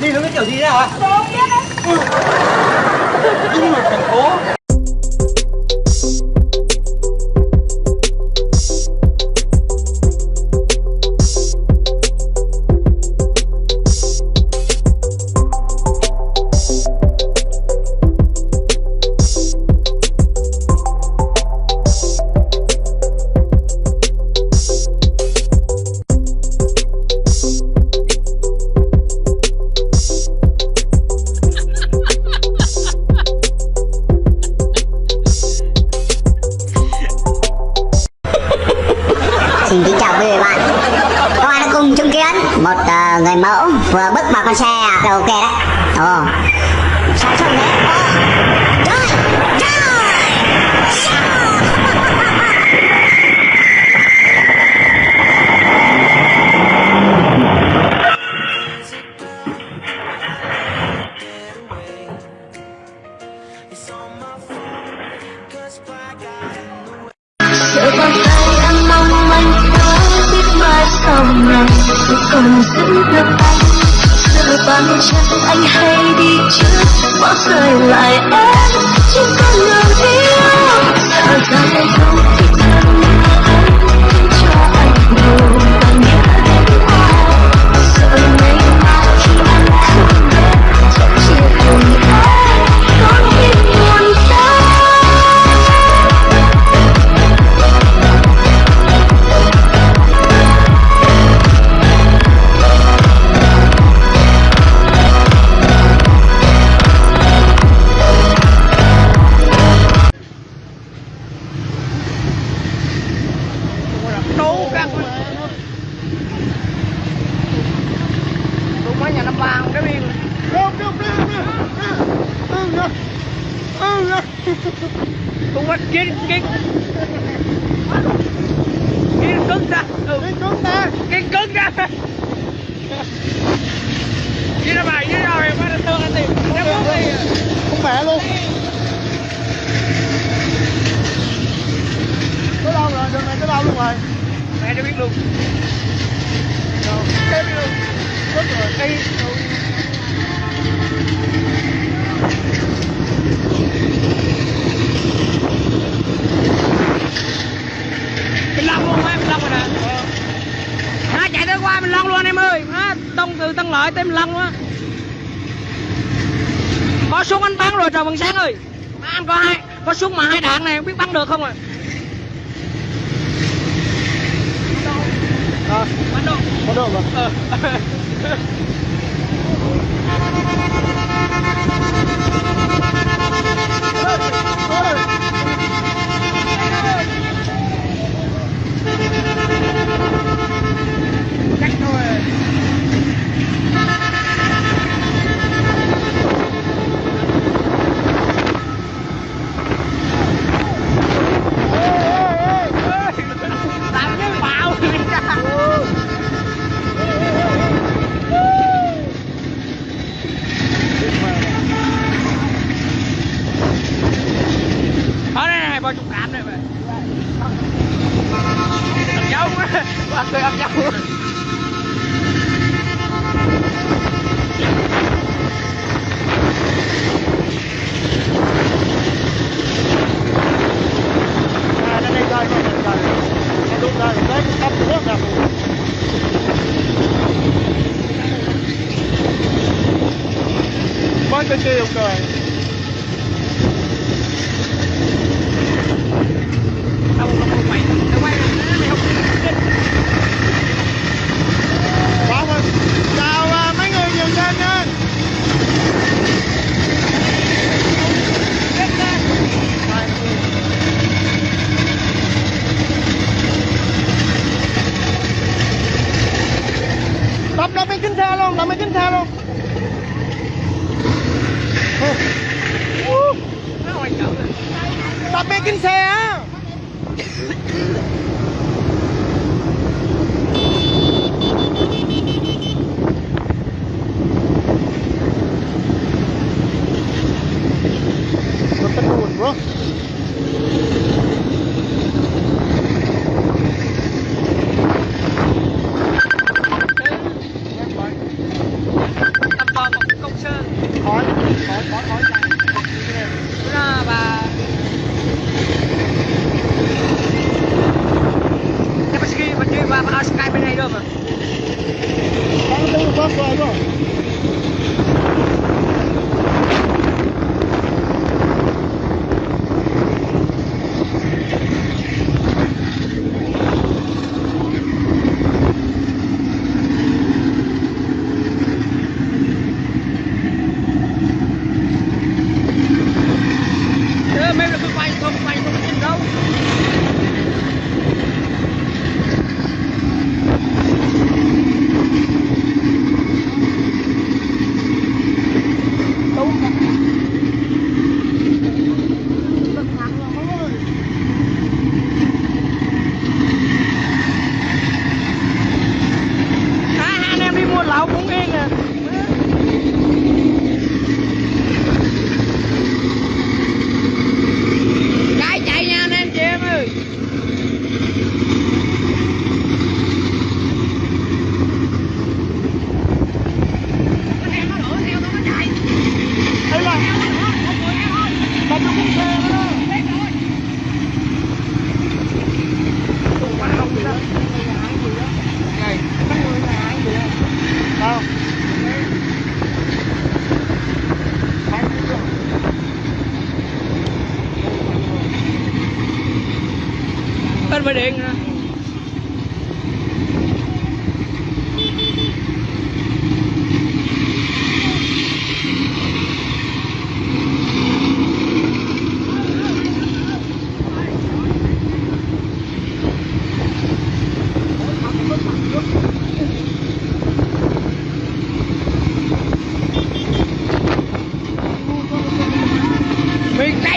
đi nó cái kiểu gì thế ạ Tôi biết đấy. Nhưng mà thành phố bàn chân anh hay đi trước, bỏ rơi lại em. Chỉ còn đường thiếu Sợ rằng anh không kiến kiến kiến cứng ra. Kiến cứng ra kiến cứng ra. Kiến ra bài kiến ra bài bắt thương anh nó muốn gì không bẻ luôn. Tới đâu rồi? Đường này tới đâu luôn rồi? Mẹ cho biết luôn. Rồi em biết luôn. Mất rồi. Đây mình lăn luôn á mình lăn rồi nè. Nó chạy tới qua mình lăn luôn em ơi. Nó tông từ tân lợi tới mình lăn luôn á. Có súng anh bắn rồi trời bằng sáng ơi. Má, anh có hai có súng mà hai đạn này không biết bắn được không à Ờ, bắn được bắn được mà? Ờ. Chắc Bao chục cam đây mà Ập dấu quá, qua cười ập dấu À, đây đây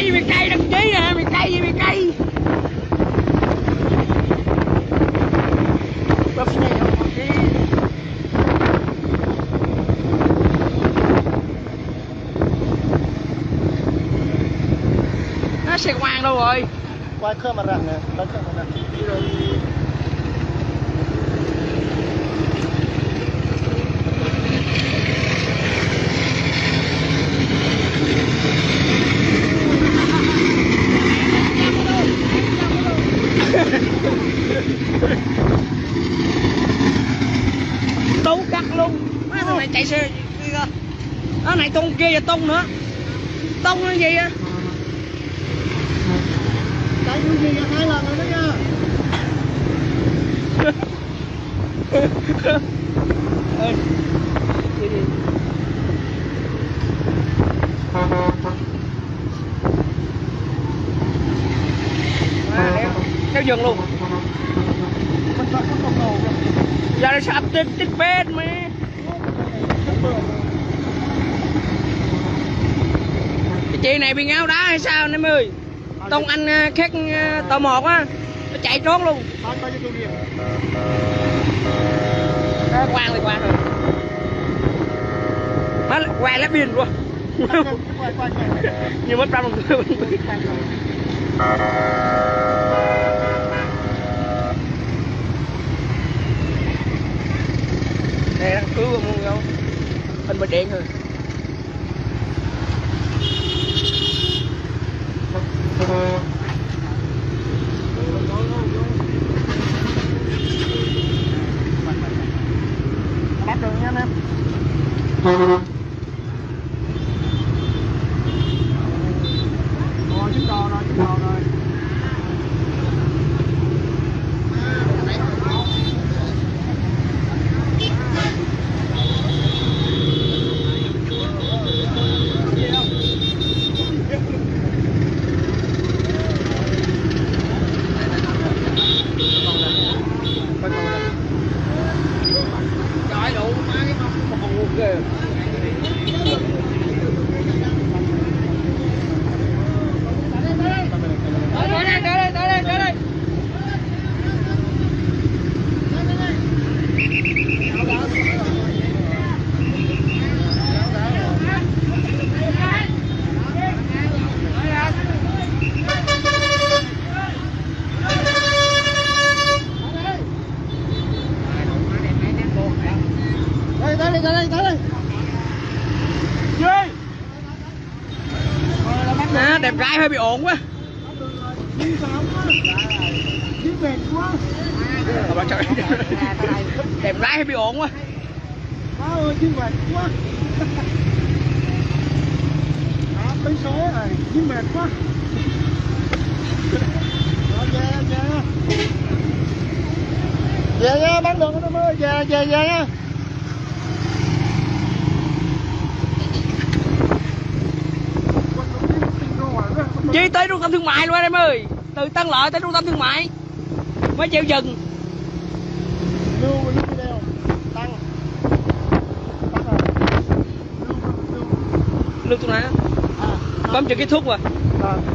cây tây miền tây đăng ký nè miền tây với miền tây Bắp này nó sẽ quang đâu rồi? Quay camera răng nè, quay camera Đi rồi tú cắt luôn má thằng này chạy xe đi ra nó tung nữa. Tung nó gì á Cái gì nha hai lần rồi đó nha. Ê, đi đi. Đéo dừng luôn. Giờ nó sắp tích tích bên mà cái chị này bị ngáo đá hay sao anh em ơi tông anh ờ, khác ờ, tờ một á nó chạy trốn luôn. Đó, quang thì quang rồi má quay lá biên luôn. Như mất trăm đồng đây đang cứu không không? Hình bật điện rồi Bắt được nha anh em Rồi chiếc đò rồi chiếc đò rồi trời đủ má cái con còn nguồn kìa tới đây tới đây tới đây tới đây Đây tới đây tới đây tới đây Duy à, đẹp gái hơi bị ổn quá đi sao quá đi mệt quá Ờ, bà trời. Đẹp lái hay bị ổn quá. Má ơi đi mệt quá. À, tới số này đi mệt quá. Rồi, về về. Về nha bán được nó ơi. Về về về nha. Chi tới trung tâm thương mại luôn em ơi. Từ Tân Lợi tới trung tâm thương mại Mới chịu dừng lưu lưu video tăng. Tăng rồi. Lưu lưu Lưu tụi này à Bấm chữ kết thúc rồi. à